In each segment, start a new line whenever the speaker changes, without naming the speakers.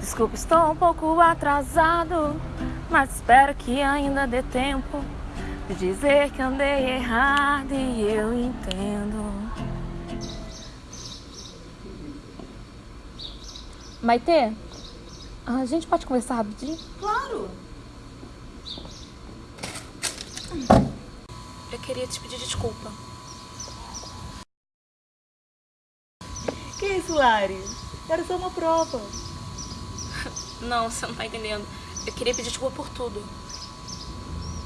Desculpa, estou um pouco atrasado, mas espero que ainda dê tempo de dizer que andei errado e eu entendo. Maitê, a gente pode conversar rapidinho?
Claro!
Eu queria te pedir desculpa.
Que isso, Lari? Era só uma prova.
Não, você não tá entendendo. Eu queria pedir desculpa por tudo.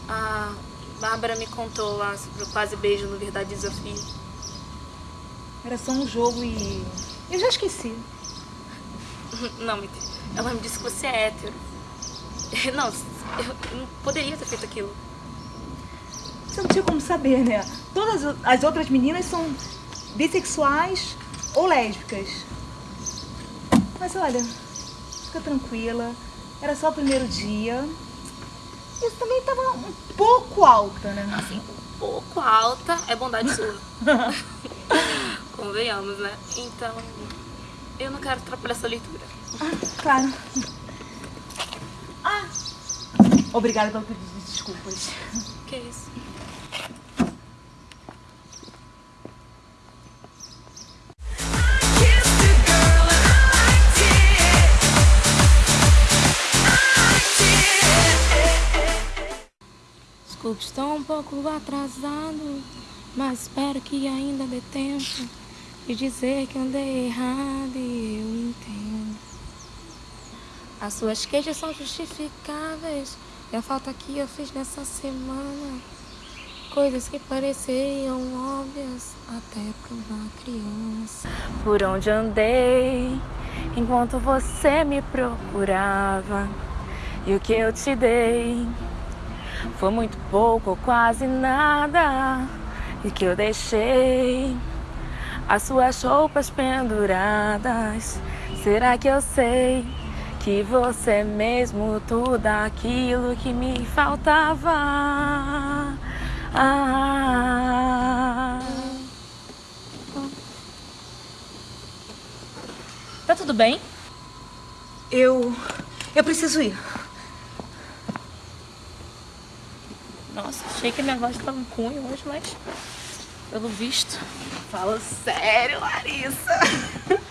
A Bárbara me contou lá sobre o quase beijo no Verdade Desafio.
Era só um jogo e... Eu já esqueci.
Não, ela me disse que você é hétero. Não, eu não poderia ter feito aquilo.
Você não tinha como saber, né? Todas as outras meninas são bissexuais ou lésbicas. Mas olha, fica tranquila. Era só o primeiro dia. Isso também estava um pouco alta, né?
Assim, um pouco alta é bondade sua. Convenhamos, né? Então, eu não quero atrapalhar essa leitura.
Ah, claro. Ah, obrigada pelo pedido de desculpas.
Que isso? Estou um pouco atrasado, mas espero que ainda dê tempo de dizer que andei errado e eu entendo. As suas queixas são justificáveis e a falta que eu fiz nessa semana Coisas que pareciam óbvias até para uma criança Por onde andei enquanto você me procurava E o que eu te dei foi muito pouco ou quase nada E que eu deixei as suas roupas penduradas Será que eu sei que você é mesmo tudo aquilo que me faltava? Ah. Tá tudo bem?
Eu... eu preciso ir.
Achei que minha voz tava ruim hoje, mas pelo visto. Fala sério, Larissa.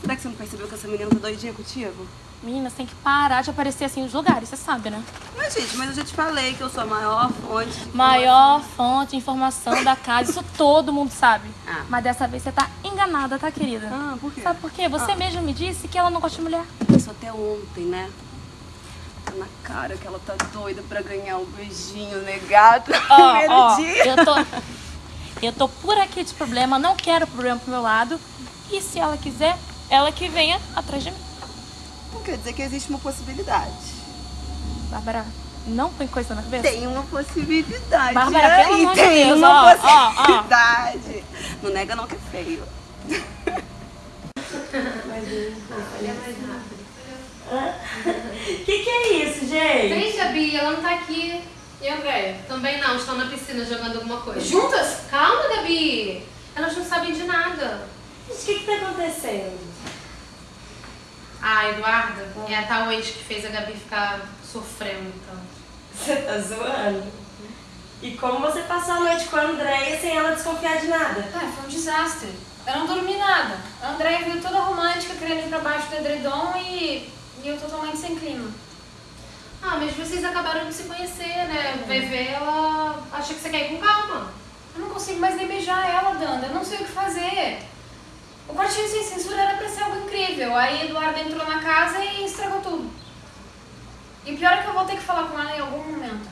Será que você não percebeu que essa menina tá doidinha contigo?
Menina, você tem que parar de aparecer assim nos lugares, você sabe, né?
Mas, gente, mas eu já te falei que eu sou a maior fonte
Maior fonte de informação da casa, isso todo mundo sabe.
Ah.
Mas dessa vez você tá enganada, tá, querida?
Ah, por quê?
Sabe por quê? Você
Ah.
mesmo me disse que ela não gosta de mulher.
Isso até ontem, né? Na cara que ela tá doida pra ganhar um beijinho negado no
Ó,
primeiro
ó,
dia.
eu tô... Eu tô por aqui de problema, não quero problema pro meu lado. E se ela quiser, ela que venha atrás de mim.
Não quer dizer que existe uma possibilidade.
Bárbara, não põe coisa na cabeça.
Tem uma possibilidade.
Bárbara, pelo amor de
tem
Deus,
uma
ó, ó, ó.
possibilidade. Não nega não que é feio.
Que que é isso, gente?
Vem, Gabi, ela não tá aqui. E a Andréia? Também não, estão na piscina jogando alguma coisa. Juntas? Calma, Gabi. Elas não sabem de nada.
Gente, o que que tá acontecendo?
Ah, Eduarda é a tal ex que fez a Gabi ficar sofrendo tanto.
Você tá zoando? E como você passou a noite com a Andréia sem ela desconfiar de nada?
Ah, foi um desastre. Eu não dormi nada. A Andréia veio toda romântica, querendo ir pra baixo do edredom e, e eu totalmente sem clima. Ah, mas vocês acabaram de se conhecer, né? Vai ver, ela acha que você quer ir com calma. Eu não consigo mais nem beijar ela, Danda. Eu não sei o que fazer. O quartinho sem censura era pra ser algo incrível. Aí Eduardo entrou na casa e estragou tudo. E o pior é que eu vou ter que falar com ela em algum momento.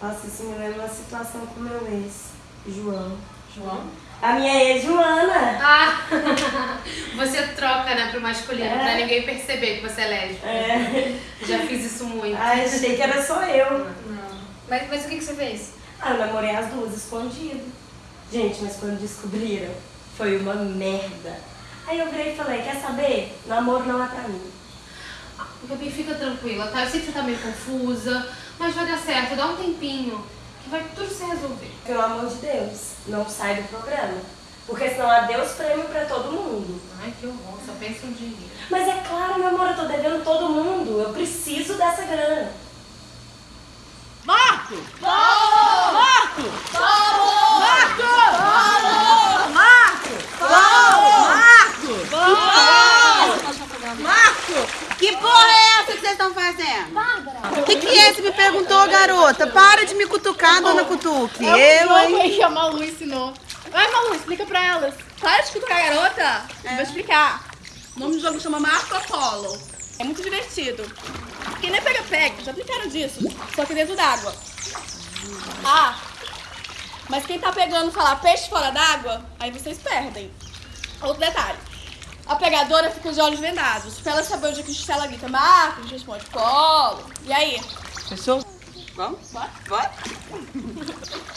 Nossa, isso me lembra uma situação com meu ex, João.
João?
A minha ex, Joana.
Ah! você troca, né, pro masculino,
É.
pra ninguém perceber que você é lésbica.
É.
Já fiz isso muito.
Ai, achei que era só eu.
Não. Mas, mas o que, que você fez?
Ah, eu namorei as duas escondido. Gente, mas quando descobriram, foi uma merda. Aí eu virei e falei, quer saber? Namoro não é pra mim.
Gabi, fica tranquila, tá? Eu sei que você tá meio confusa, mas vai dar certo, dá um tempinho, que vai tudo se resolver.
Pelo amor de Deus, não sai do programa. Porque senão adeus prêmio pra todo mundo.
Ai, que horror, pensa em dinheiro.
Mas é claro, meu amor, eu tô devendo todo mundo. Eu preciso dessa grana.
Marco! Paulo! Marco! Paulo! Marco! Paulo! Marco! Paulo! Marco! Marco!
Que porra é essa que vocês estão fazendo? O que, que é? Você me perguntou, garota? Para de me cutucar, dona Cutuque.
É
Eu,
aí que a Malu ensinou. Vai, Malu, explica pra elas.
Para de cutucar a garota. Vou explicar. O nome do jogo chama Marco Polo. É muito divertido. Quem nem pega-pega, já brincaram disso. Só que dentro d'água. Ah, mas quem tá pegando falar peixe fora d'água, aí vocês perdem. Outro detalhe. A pegadora fica de olhos vendados. Pra ela saber onde é que se ela grita Marco, a gente responde Polo. E aí?
Fechou? Vamos?
Bora?
Bora?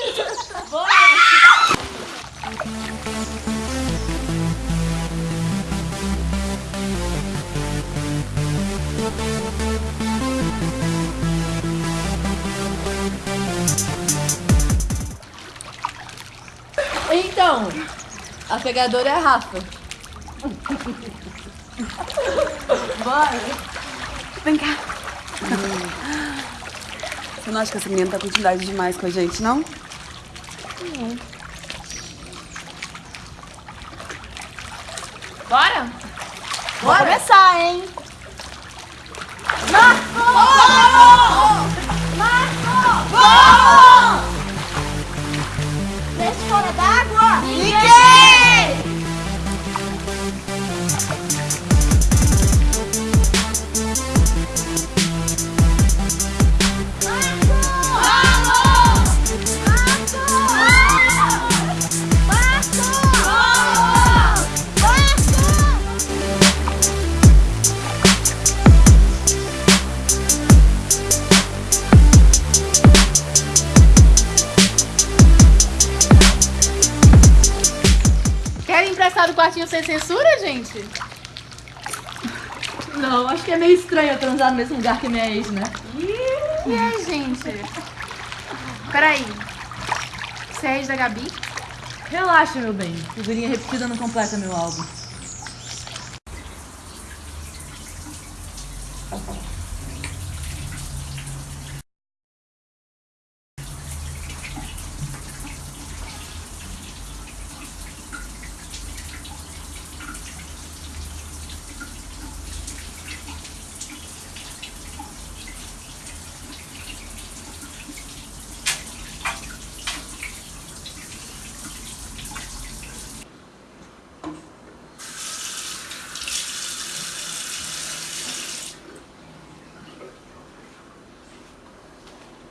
Então, a pegadora é a Rafa.
Vem cá. Você não acha que essa menina tá com intimidade demais com a gente, não?
Bora?
Bora começar, hein?
Querem censura, gente?
Não, acho que é meio estranho eu transar no mesmo lugar que minha ex, né?
E aí, gente? Peraí. Você é ex da Gabi?
Relaxa, meu bem. Figurinha repetida não completa meu álbum.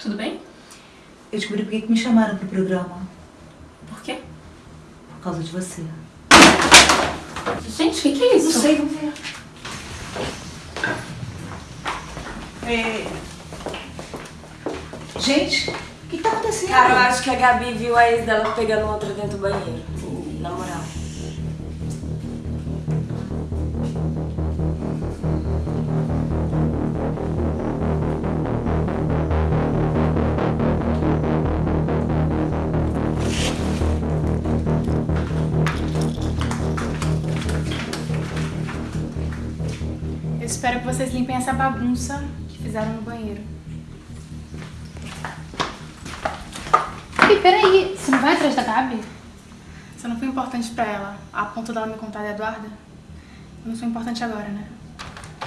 Tudo bem?
Eu descobri por que que me chamaram pro programa.
Por quê?
Por causa de você.
Gente, o que, que é isso?
Não sei, vamos ver. É... Gente, o que que tá acontecendo?
Cara, eu acho que a Gabi viu a ex dela pegando outra dentro do banheiro.
Espero que vocês limpem essa bagunça que fizeram no banheiro. Ei, peraí. Você não vai atrás da Gabi? Você não foi importante pra ela, a ponto dela me contar da Eduarda? Eu não sou importante agora, né?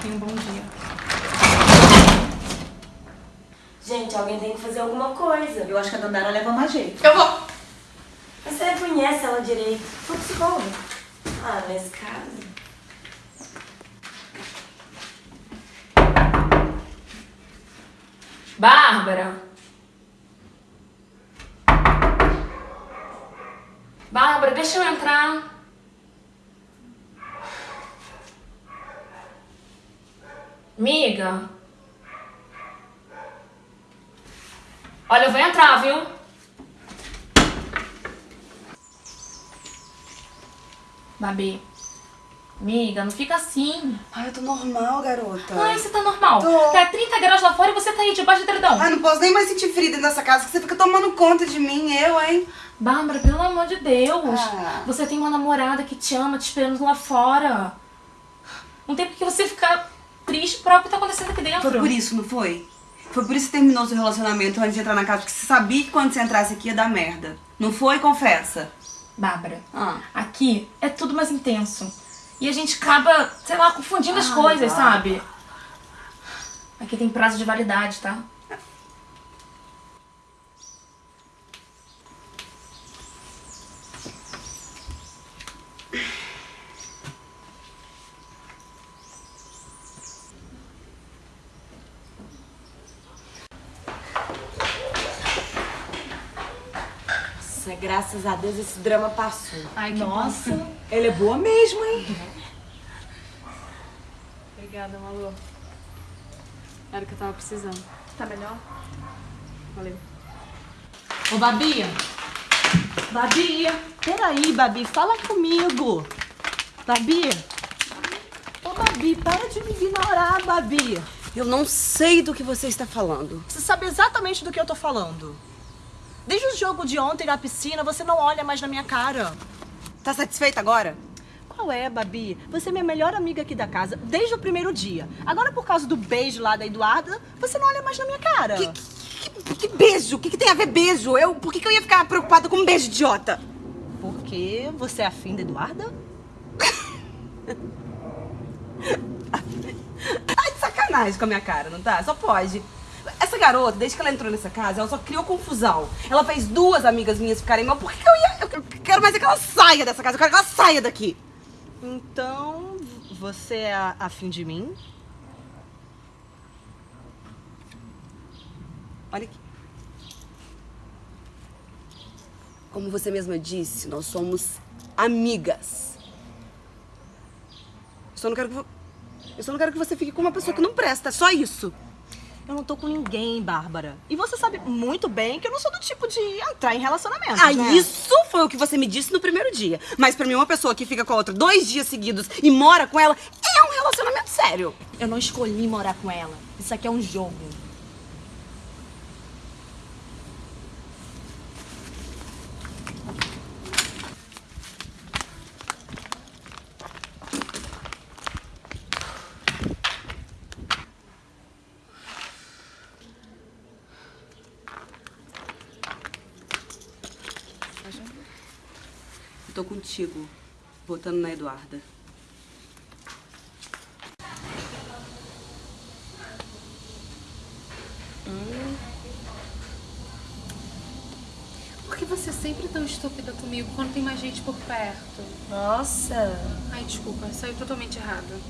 Tenha um bom dia.
Gente, alguém tem que fazer alguma coisa.
Eu acho que a Dandara leva mais jeito.
Eu vou!
Mas você conhece ela direito. Foi psicóloga. Ah, nesse caso.
Bárbara! Bárbara, deixa eu entrar. Miga. Olha, eu vou entrar, viu? Babi. Miga, não fica assim.
Ai, eu tô normal, garota.
Ai, você tá normal.
Tô.
Tá 30 graus lá fora e você tá aí debaixo do edredom.
Ai, não posso nem mais sentir frio dentro dessa casa, que você fica tomando conta de mim, eu, hein?
Bárbara, pelo amor de Deus.
Ah.
Você tem uma namorada que te ama, te esperando lá fora. Não tem por que você ficar triste por algo que tá acontecendo aqui dentro.
Foi por isso, não foi? Foi por isso que terminou seu relacionamento antes de entrar na casa, porque você sabia que quando você entrasse aqui ia dar merda. Não foi? Confessa.
Bárbara,
Ah.
aqui é tudo mais intenso. E a gente acaba, sei lá, confundindo as coisas, sabe? Aqui tem prazo de validade, tá?
Nossa, graças a Deus esse drama passou.
Ai, que
Nossa, ela é boa mesmo, hein?
Obrigada, Malu. Era o que eu tava precisando.
Tá melhor?
Valeu.
Ô, Babi. Babi. Peraí, Babi, fala comigo. Babi. Ô, Babi, para de me ignorar, Babi.
Eu não sei do que você está falando.
Você sabe exatamente do que eu tô falando. Desde o jogo de ontem na piscina, você não olha mais na minha cara.
Tá satisfeita agora?
Qual é, Babi? Você é minha melhor amiga aqui da casa desde o primeiro dia. Agora, por causa do beijo lá da Eduarda, você não olha mais na minha cara.
Que, que, que beijo? O que, que tem a ver beijo? Eu, por que, que eu ia ficar preocupada com um beijo idiota?
Porque você é afim da Eduarda?
Tá de sacanagem com a minha cara, não tá? Só pode. Essa garota, desde que ela entrou nessa casa, ela só criou confusão. Ela fez duas amigas minhas ficarem mal. Por que, que eu ia. Eu quero mais é que ela saia dessa casa. Eu quero que ela saia daqui.
Então, você é afim de mim?
Olha aqui. Como você mesma disse, nós somos amigas. Eu só não quero que, eu só não quero que você fique com uma pessoa que não presta, é só isso.
Eu não tô com ninguém, Bárbara. E você sabe muito bem que eu não sou do tipo de entrar em relacionamento.
Ah,
né?
isso foi o que você me disse no primeiro dia. Mas pra mim, uma pessoa que fica com a outra dois dias seguidos e mora com ela é um relacionamento sério.
Eu não escolhi morar com ela. Isso aqui é um jogo.
Contigo, votando na Eduarda.
Por que você é sempre tão estúpida comigo quando tem mais gente por perto?
Nossa,
Ai, desculpa, saiu totalmente errado.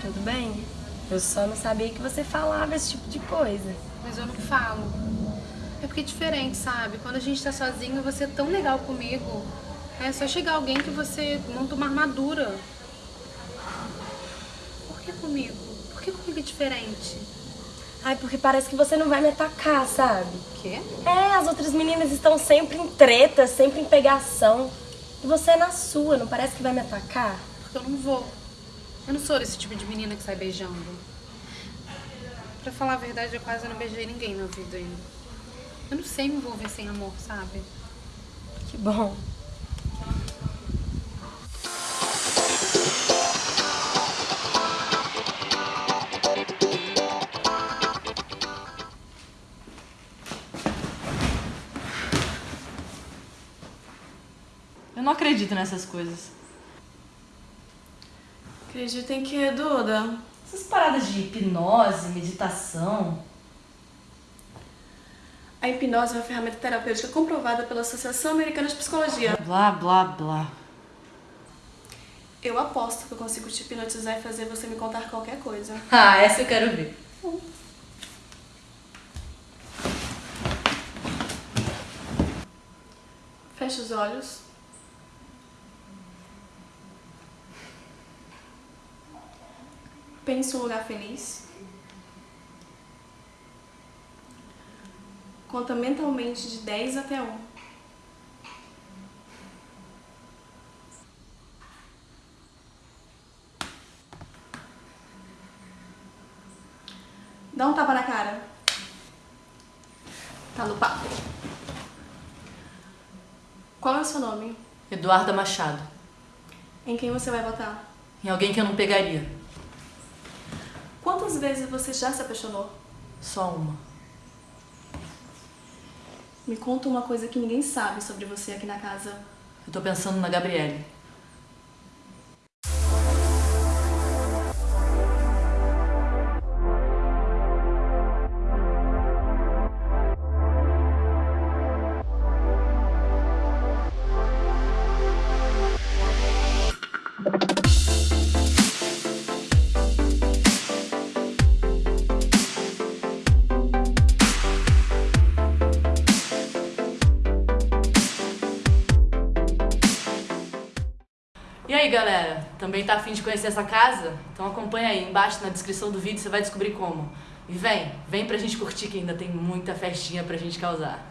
tudo bem. Eu só não sabia que você falava esse tipo de coisa.
Mas eu não falo. É porque é diferente, sabe? Quando a gente tá sozinho, você é tão legal comigo. É só chegar alguém que você monta uma armadura. Por que comigo? Por que comigo é diferente?
Ai, porque parece que você não vai me atacar, sabe?
Quê?
É, as outras meninas estão sempre em treta, sempre em pegação. E você é na sua, não parece que vai me atacar?
Porque eu não vou. Eu não sou desse tipo de menina que sai beijando. Pra falar a verdade, eu quase não beijei ninguém na vida ainda. Eu não sei me envolver sem amor, sabe?
Que bom.
Eu não acredito nessas coisas.
Acredita em que, Duda?
Essas paradas de hipnose, meditação.
A hipnose é uma ferramenta terapêutica comprovada pela Associação Americana de Psicologia.
Blá, blá, blá.
Eu aposto que eu consigo te hipnotizar e fazer você me contar qualquer coisa.
Ah, essa eu quero ver.
Feche os olhos. Pense um lugar feliz. Conta mentalmente de 10 até 1. Dá um tapa na cara. Tá no papo. Qual é o seu nome?
Eduarda Machado.
Em quem você vai votar?
Em alguém que eu não pegaria.
Quantas vezes você já se apaixonou?
Só uma.
Me conta uma coisa que ninguém sabe sobre você aqui na casa.
Eu tô pensando na Gabriele. Também tá afim de conhecer essa casa? Então acompanha aí, embaixo na descrição do vídeo você vai descobrir como. E vem, vem pra gente curtir que ainda tem muita festinha pra gente causar.